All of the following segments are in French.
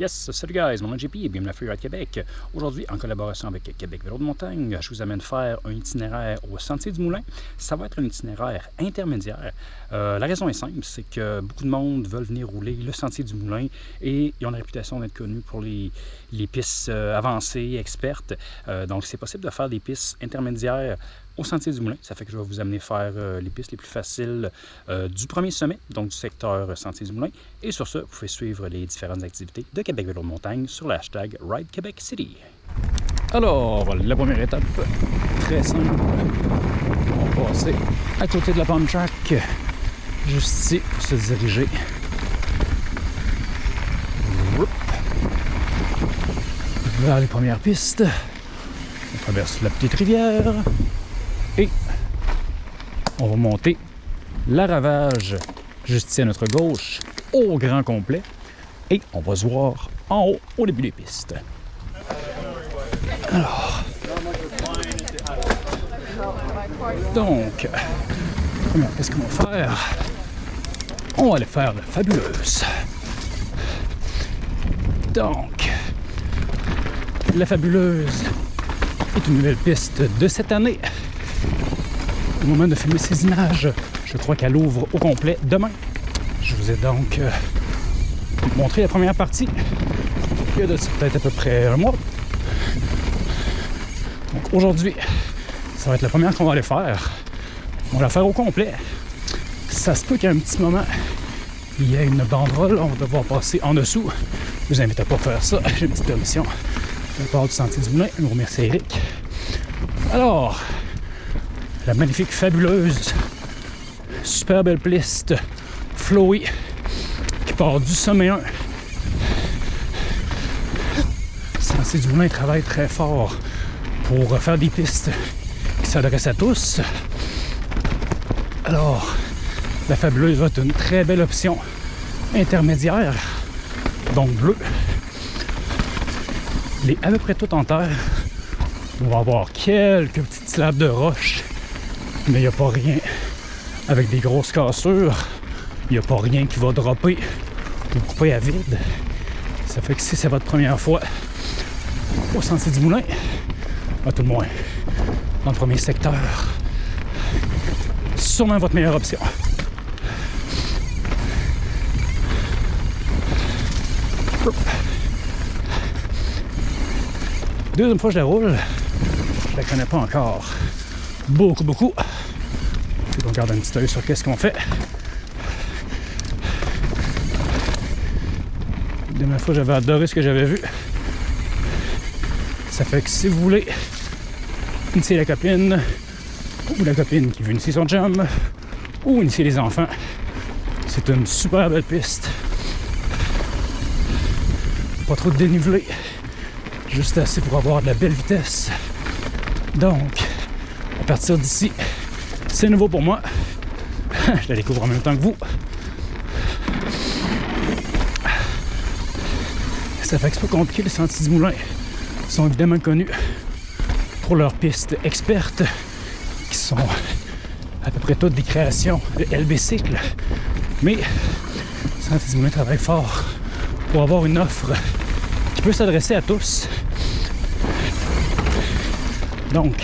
Yes, salut guys, mon nom est JP et bienvenue à Freeride Québec. Aujourd'hui, en collaboration avec Québec Vélo de montagne, je vous amène faire un itinéraire au Sentier du Moulin. Ça va être un itinéraire intermédiaire. Euh, la raison est simple, c'est que beaucoup de monde veulent venir rouler le Sentier du Moulin et ils ont la réputation d'être connus pour les, les pistes euh, avancées, expertes. Euh, donc, c'est possible de faire des pistes intermédiaires au Sentier du Moulin. Ça fait que je vais vous amener faire euh, les pistes les plus faciles euh, du premier sommet, donc du secteur Sentier du Moulin. Et sur ce, vous pouvez suivre les différentes activités de Québec Vélo de montagne sur le hashtag Ride Québec City. Alors, la première étape, très simple. On va passer à côté de la pump track, juste ici, pour se diriger. Vers les premières pistes. On traverse la petite rivière. Et on va monter la ravage juste ici à notre gauche au grand complet. Et on va se voir en haut au début des pistes. Alors. Donc, qu'est-ce qu'on va faire? On va aller faire la fabuleuse. Donc, la fabuleuse est une nouvelle piste de cette année moment de filmer ces images. Je crois qu'elle ouvre au complet demain. Je vous ai donc euh, montré la première partie il y a peut-être à peu près un mois. Donc aujourd'hui, ça va être la première qu'on va aller faire. On va la faire au complet. Ça se peut qu'à un petit moment, il y ait une banderole, on va devoir passer en dessous. Je vous invite à pas faire ça. J'ai une petite permission de la part du Sentier du Moulin. Je vous remercie Eric. Alors, la magnifique, fabuleuse, super belle piste flowy qui part du sommet 1. Sentier du Moulin travaille très fort pour faire des pistes qui s'adressent à tous. Alors, la fabuleuse va être une très belle option intermédiaire, donc bleu. Elle est à peu près toute en terre. On va avoir quelques petites slabs de roches mais il n'y a pas rien avec des grosses cassures. Il n'y a pas rien qui va dropper ou couper à vide. Ça fait que si c'est votre première fois au sentier du moulin, à tout le moins dans le premier secteur, sûrement votre meilleure option. Deuxième fois que je la roule, je la connais pas encore beaucoup, beaucoup. on garde un petit œil sur qu'est-ce qu'on fait. La dernière fois, j'avais adoré ce que j'avais vu. Ça fait que si vous voulez initier la copine, ou la copine qui veut initier son chum, ou initier les enfants, c'est une super belle piste. Pas trop de dénivelé, juste assez pour avoir de la belle vitesse. Donc, à partir d'ici, c'est nouveau pour moi. Je la découvre en même temps que vous. Ça fait que c'est pas compliqué, les sentiers du moulin? Sont évidemment connus pour leurs pistes expertes qui sont à peu près toutes des créations de LB Cycle. Mais Sentier du Moulin travaille fort pour avoir une offre qui peut s'adresser à tous. Donc,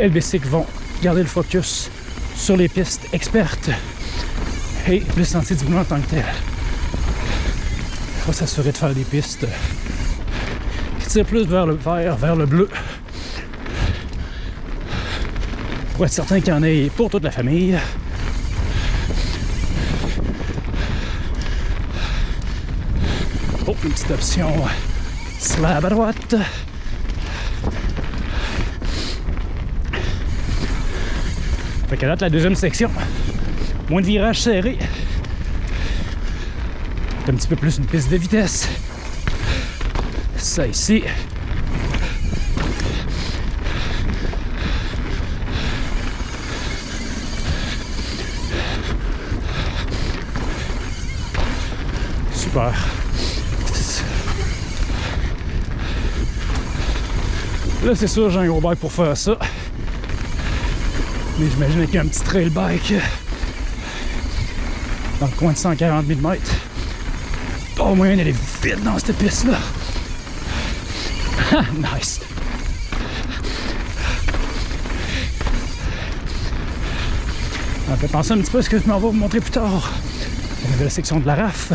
LBC vont garder le focus sur les pistes expertes et le sentier du moulin en tant que tel. Il faut s'assurer de faire des pistes qui tirent plus vers le vert, vers le bleu. Pour être certain qu'il y en ait pour toute la famille. Oh, une petite option slab à droite. Fait qu'à date, la deuxième section, moins de virages serrés. un petit peu plus une piste de vitesse. Ça ici. Super. Là, c'est sûr, j'ai un gros bike pour faire ça. Mais j'imagine qu'il y a un petit trail bike dans le coin de 140 000 mètres. pas moyen d'aller vite dans cette piste-là. nice. Ça me fait penser un petit peu à ce que je m'en vais vous montrer plus tard. La nouvelle section de la RAF.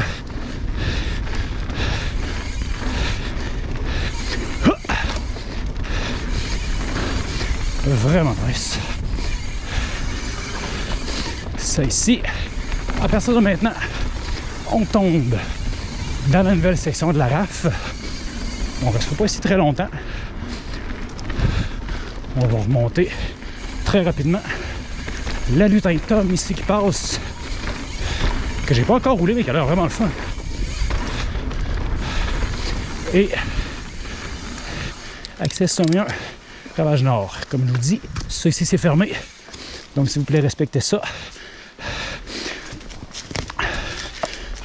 Vraiment nice. Ça ici, à partir de maintenant, on tombe dans la nouvelle section de la RAF. On ne restera pas ici très longtemps. On va remonter très rapidement. La lutin Tom ici qui passe, que j'ai pas encore roulé, mais qui a l'air vraiment le fun. Et accès sommet 1, Ravage Nord. Comme je vous dis, ça ici c'est fermé. Donc s'il vous plaît, respectez ça.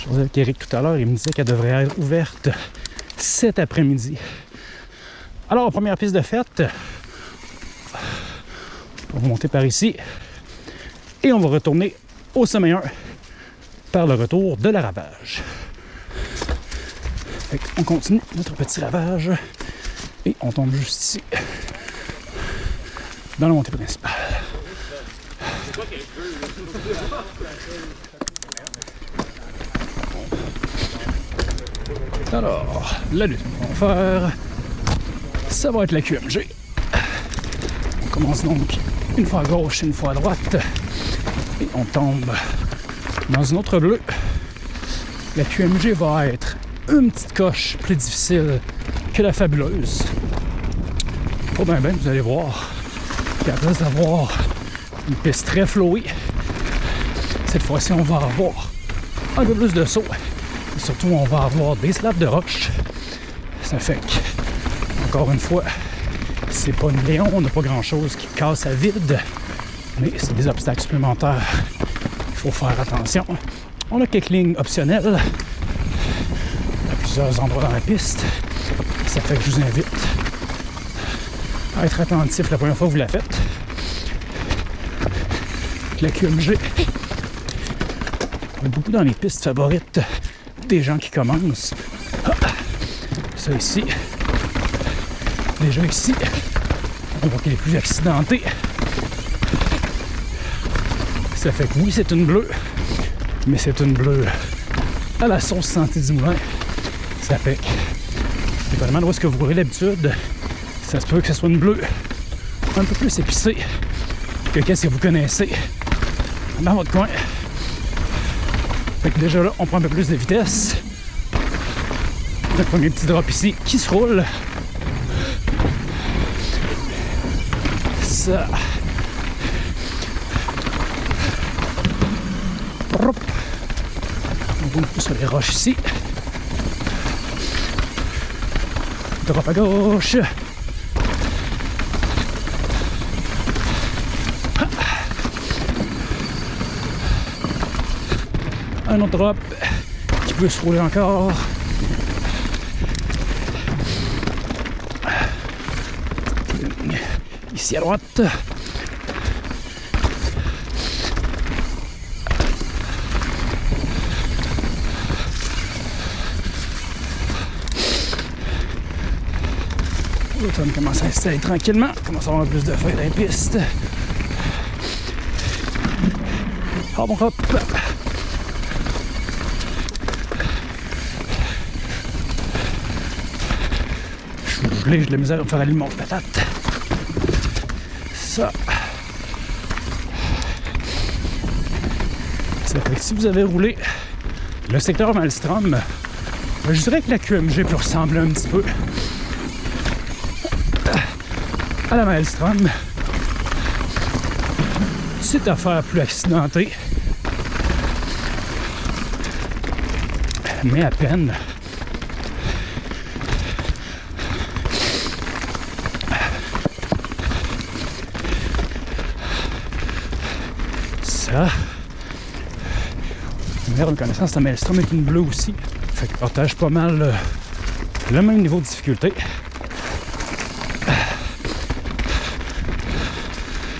Vous avec Eric tout à l'heure, il me disait qu'elle devrait être ouverte cet après-midi. Alors, première piste de fête. On va monter par ici. Et on va retourner au sommet 1 par le retour de la ravage. on continue notre petit ravage et on tombe juste ici dans la montée principale. Alors, la lutte qu'on va faire, ça va être la QMG. On commence donc une fois à gauche, une fois à droite, et on tombe dans une autre bleue. La QMG va être une petite coche plus difficile que la fabuleuse. Pas bien, bien, vous allez voir qu'à place d'avoir une piste très flowée, cette fois-ci, on va avoir un peu plus de saut surtout, on va avoir des slabs de roche. Ça fait que, encore une fois, c'est pas une Léon, on n'a pas grand-chose qui casse à vide, mais c'est des obstacles supplémentaires. Il faut faire attention. On a quelques lignes optionnelles à plusieurs endroits dans la piste. Ça fait que je vous invite à être attentif la première fois que vous la faites. La QMG, beaucoup dans les pistes favorites des gens qui commencent. Ah, ça ici. Déjà ici, on voit qu'il est plus accidenté. Ça fait que oui, c'est une bleue, mais c'est une bleue à la sauce santé du moulin. Ça fait que, dépendamment de où est-ce que vous roulez l'habitude, ça se peut que ce soit une bleue un peu plus épicée que qu'est-ce que vous connaissez dans votre coin. Fait que déjà là, on prend un peu plus de vitesse. Le premier petit drop ici qui se roule. Ça. On peu sur les roches ici. Drop à gauche. Un autre drop qui peut se rouler encore. Ici à droite. L'automne commence à s'installer tranquillement, commence à avoir plus de feuilles dans les pistes. Hop, hop. J'ai de la misère à faire aller mon patate. Ça. Ça fait que si vous avez roulé le secteur Malstrom, ben, je dirais que la QMG peut ressembler un petit peu à la Maelstrom. C'est affaire plus accidentée. Mais à peine. ça. Merde, connaissance, ta Maelstrom est une bleue aussi. Fait que partage pas mal euh, le même niveau de difficulté.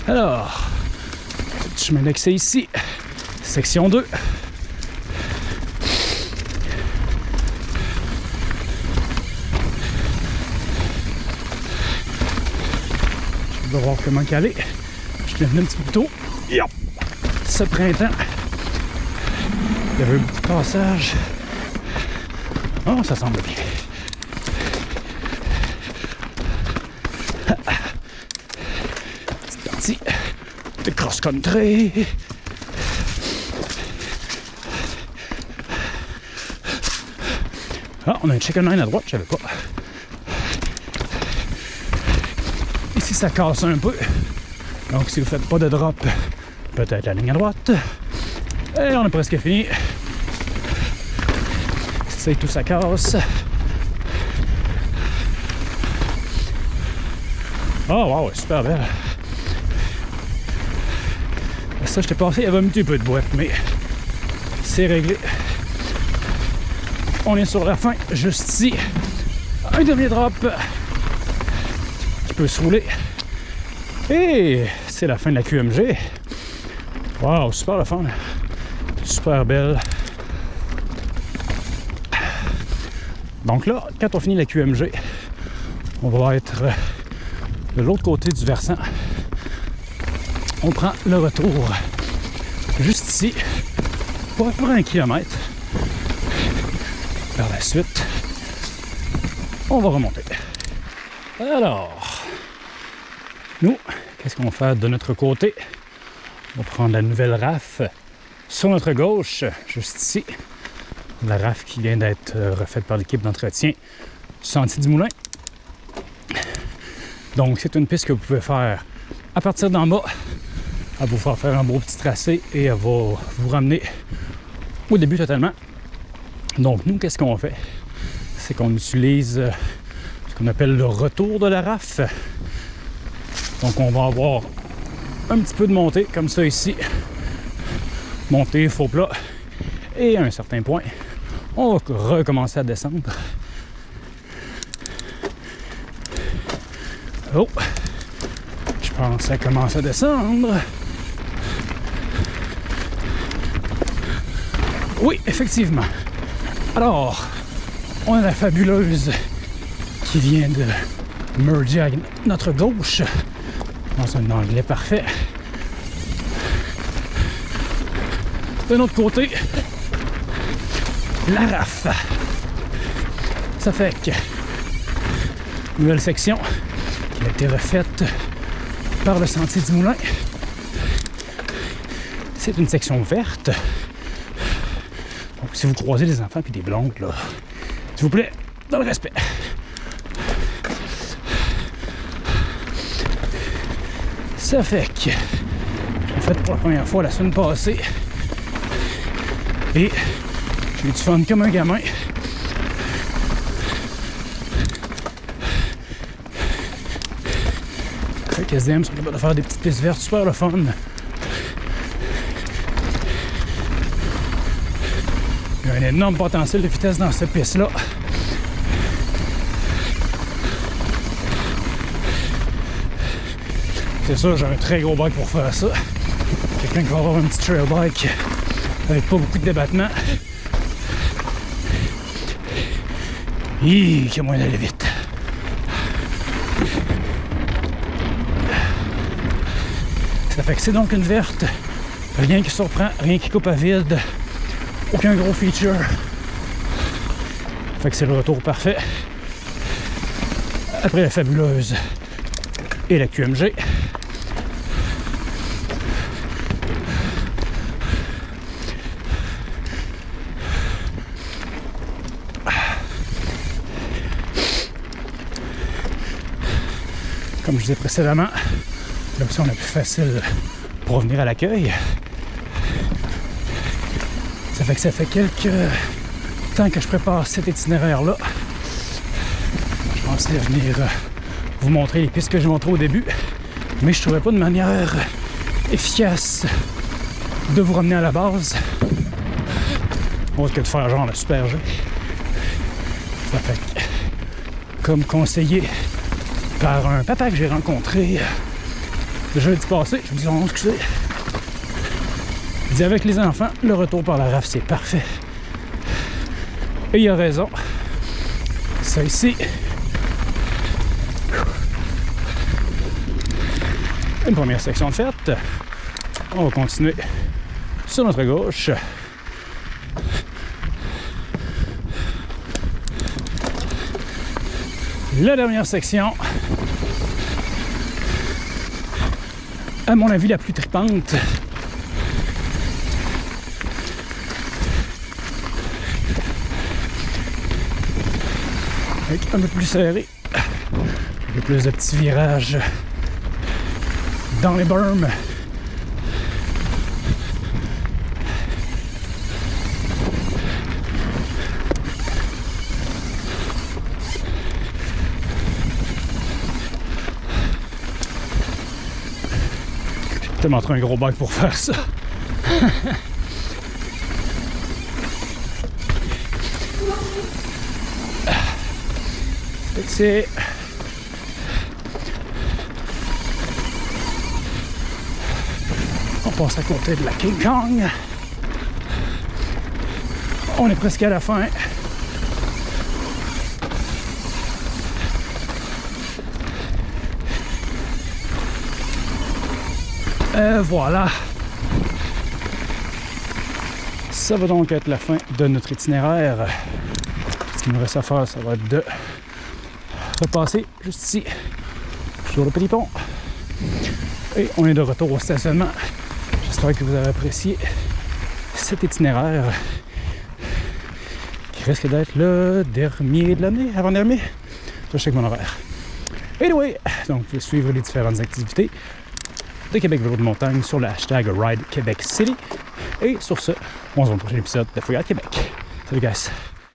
Alors, petit chemin d'accès ici, section 2. Je vais voir comment caler. Je l'ai venu un petit peu plus tôt. Yep. Ce printemps, il y avait un petit passage. Oh, ça semble bien. Petite partie de cross-country. Ah, on a un chicken line à droite, je savais pas. Ici, ça casse un peu. Donc, si vous faites pas de drop, peut-être la ligne à droite. Et on est presque fini. C'est tout, ça casse. Oh, wow, super belle. Ça, je t'ai passé, il y avait un petit peu de boîte, mais c'est réglé. On est sur la fin, juste ici. Un dernier drop qui peut se rouler. Et c'est la fin de la QMG. Wow, super le fun. Super belle. Donc là, quand on finit la QMG, on va être de l'autre côté du versant. On prend le retour juste ici, pour un kilomètre. Par la suite, on va remonter. Alors, nous, qu'est-ce qu'on va faire de notre côté? On va prendre la nouvelle RAF sur notre gauche, juste ici. La RAF qui vient d'être refaite par l'équipe d'entretien du Sentier du Moulin. Donc, c'est une piste que vous pouvez faire à partir d'en bas. Elle va vous faire faire un beau petit tracé et elle va vous ramener au début totalement. Donc, nous, qu'est-ce qu'on fait? C'est qu'on utilise ce qu'on appelle le retour de la RAF. Donc, on va avoir un petit peu de montée, comme ça ici. Montée, faux plat. Et à un certain point, on va recommencer à descendre. Oh! Je pense que ça commence à descendre. Oui, effectivement. Alors, on a la fabuleuse qui vient de merger à notre gauche dans un anglais parfait. De l'autre côté, la RAF. Ça fait que nouvelle section qui a été refaite par le Sentier du Moulin. C'est une section verte. Donc si vous croisez des enfants et des blondes, là, s'il vous plaît, dans le respect. Ça fait que j'ai fait pour la première fois la semaine passée. Et j'ai du fun comme un gamin. Fait que SDM sont capables de faire des petites pistes vertes super le fun. Il y a un énorme potentiel de vitesse dans cette piste-là. C'est sûr, j'ai un très gros bike pour faire ça. Quelqu'un qui va avoir un petit trail bike avec pas beaucoup de débattement. Hi, qui a moyen d'aller vite. Ça fait que c'est donc une verte. Rien qui surprend, rien qui coupe à vide. Aucun gros feature. Ça fait que c'est le retour parfait. Après la fabuleuse et la QMG. Comme je disais précédemment, l'option la plus facile pour revenir à l'accueil. Ça fait que ça fait quelques temps que je prépare cet itinéraire-là. Je pensais venir vous montrer les pistes que j'ai montrées au début, mais je ne trouvais pas de manière efficace de vous ramener à la base autre que de faire genre le super jeu. Ça fait que, comme conseillé par un papa que j'ai rencontré le jeudi passé, je me dis, oh, excusez, il dit avec les enfants, le retour par la RAF, c'est parfait. Et il a raison. Ça ici, Une première section de faite. On va continuer sur notre gauche. La dernière section. À mon avis, la plus tripante. Avec un peu plus serré. Un peu plus de petits virages dans les berms. Te montrer un gros bac pour faire ça. C'est On passe à côté de la King Kong. On est presque à la fin. Et voilà. Ça va donc être la fin de notre itinéraire. Ce qu'il nous reste à faire, ça va être de repasser juste ici, sur le petit pont. Et on est de retour au stationnement. J'espère que vous avez apprécié cet itinéraire qui risque d'être le dernier de l'année, avant-dernier. Je check mon horaire. Anyway, donc vous pouvez suivre les différentes activités de Québec Vélo de Montagne sur le hashtag Ride Québec City. Et sur ce, on se voit dans le prochain épisode de Fouillade Québec. Salut guys!